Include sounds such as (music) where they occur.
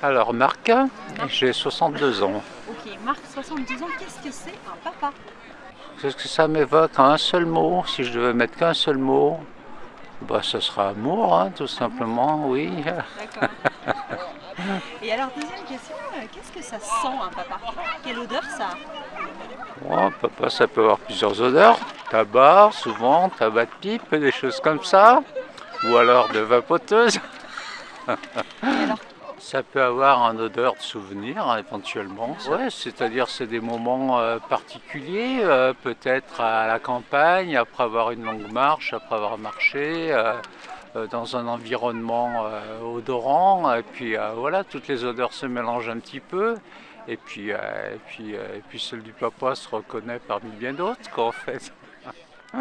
Alors Marc, j'ai 62 ans. Ok, Marc, 72 ans, qu'est-ce que c'est un papa? Qu'est-ce que ça m'évoque? Un seul mot, si je devais mettre qu'un seul mot, bah ce sera amour, hein, tout simplement, oui. D'accord. (laughs) Et alors, deuxième question, euh, qu'est-ce que ça sent un papa? Quelle odeur ça a? Oh, papa, ça peut avoir plusieurs odeurs. Tabac, souvent, tabac de pipe, des choses comme ça. Ou alors de vapoteuse. Et alors, Ça peut avoir un odeur de souvenir éventuellement. Ouais, c'est-à-dire c'est des moments euh, particuliers, euh, peut-être à la campagne, après avoir une longue marche, après avoir marché, euh, dans un environnement odorant. Et puis euh, voilà, toutes les odeurs se mélangent un petit peu. Et puis, euh, et puis, euh, et puis celle du papa se reconnaît parmi bien d'autres, quoi, en fait. (laughs)